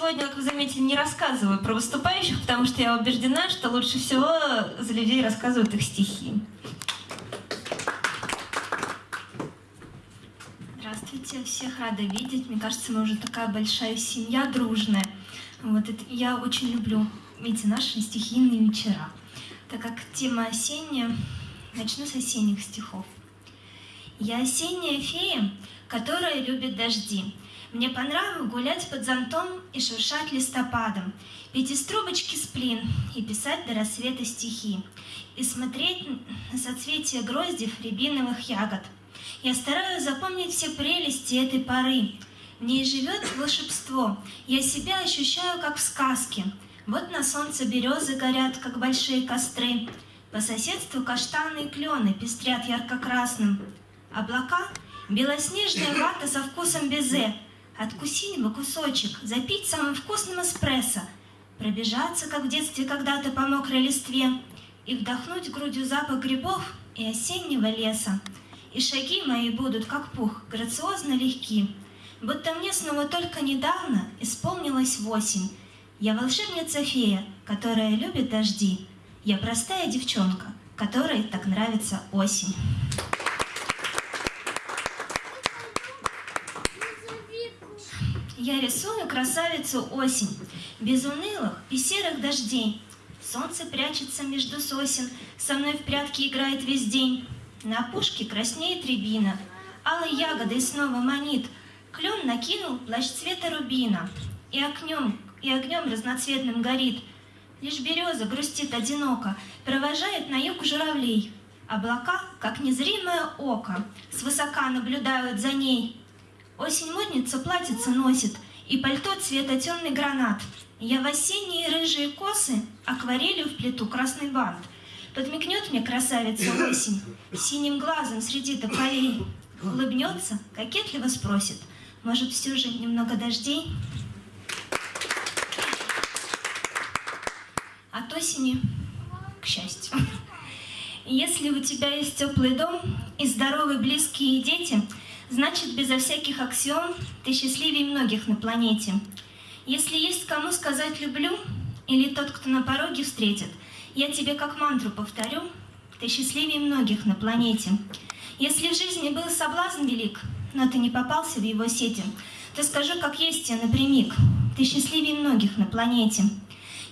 сегодня, как вы заметили, не рассказываю про выступающих, потому что я убеждена, что лучше всего за людей рассказывают их стихи. Здравствуйте, всех рада видеть. Мне кажется, мы уже такая большая семья, дружная. Вот это я очень люблю эти наши стихийные вечера. Так как тема осенняя, начну с осенних стихов. Я осенняя фея, которая любит дожди. Мне по нраву гулять под зонтом и шуршать листопадом, пить из трубочки сплин и писать до рассвета стихи, и смотреть на соцветия гроздев рябиновых ягод. Я стараюсь запомнить все прелести этой поры. В ней живет волшебство, я себя ощущаю, как в сказке. Вот на солнце березы горят, как большие костры, по соседству каштаны и клены пестрят ярко-красным. Облака — белоснежная вата со вкусом безе — Откусить бы кусочек, запить самым вкусным эспрессо, пробежаться, как в детстве когда-то по мокрой листве, и вдохнуть грудью запах грибов и осеннего леса. И шаги мои будут, как пух, грациозно легки, будто мне снова только недавно исполнилось восемь. Я волшебница-фея, которая любит дожди. Я простая девчонка, которой так нравится осень. Я рисую красавицу осень, без унылых и серых дождей. Солнце прячется между сосен, со мной в прятки играет весь день. На опушке краснеет рябина, алой ягодой снова манит. Клен накинул плащ цвета рубина, и огнем, и огнем разноцветным горит. Лишь береза грустит одиноко, провожает на юг журавлей. Облака, как незримое око, свысока наблюдают за ней. Осень модница платьице носит, и пальто цвета темный гранат. Я в осенние рыжие косы акварелью в плиту красный бант. Подмигнет мне красавица осень, синим глазом среди тополей. Улыбнется, кокетливо спросит, может, все же немного дождей? От осени к счастью. Если у тебя есть теплый дом и здоровые близкие дети – Значит, безо всяких аксиом ты счастливее многих на планете. Если есть кому сказать «люблю», или тот, кто на пороге встретит, я тебе как мантру повторю, ты счастливее многих на планете. Если в жизни был соблазн велик, но ты не попался в его сети, то скажу, как есть тебе напрямик, ты счастливее многих на планете.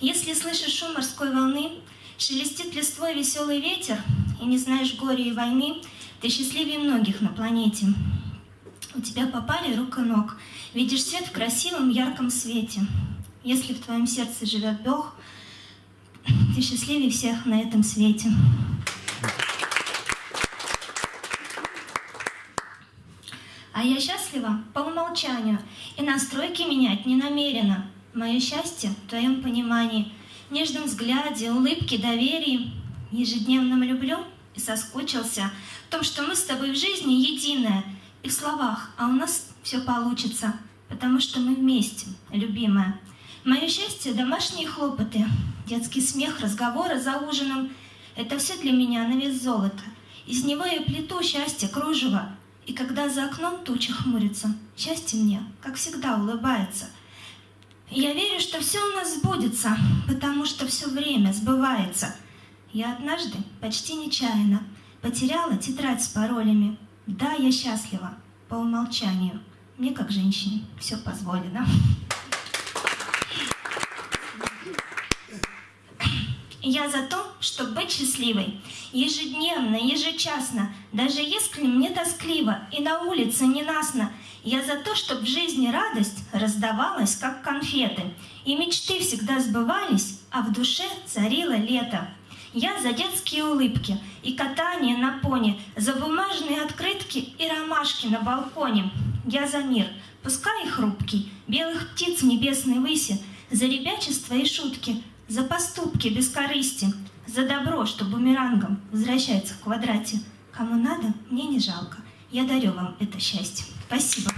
Если слышишь шум морской волны, шелестит листвой веселый ветер, и не знаешь горя и войны, ты счастливее многих на планете. У тебя попали рук и ног. Видишь свет в красивом ярком свете. Если в твоем сердце живет Бог, ты счастливее всех на этом свете. А я счастлива по умолчанию, и настройки менять не намерена. Мое счастье в твоем понимании, нежном взгляде, улыбке, доверии. Ежедневном люблю и соскучился в том, что мы с тобой в жизни единое — и словах, а у нас все получится, потому что мы вместе, любимая. Мое счастье — домашние хлопоты, детский смех, разговоры за ужином — это все для меня на вес золота. Из него я плету счастье, кружево, и когда за окном туча хмурится, счастье мне, как всегда, улыбается. я верю, что все у нас сбудется, потому что все время сбывается. Я однажды, почти нечаянно, потеряла тетрадь с паролями, да, я счастлива по умолчанию. Мне, как женщине, все позволено. Я за то, чтобы быть счастливой. Ежедневно, ежечасно, даже если мне тоскливо и на улице ненастно, я за то, чтобы в жизни радость раздавалась, как конфеты, и мечты всегда сбывались, а в душе царило лето. Я за детские улыбки и катание на пони, за бумажные открытки и ромашки на балконе. Я за мир, пускай хрупкий, белых птиц в небесной выси, за ребячество и шутки, за поступки без корысти, за добро, что бумерангом возвращается в квадрате. Кому надо, мне не жалко. Я дарю вам это счастье. Спасибо.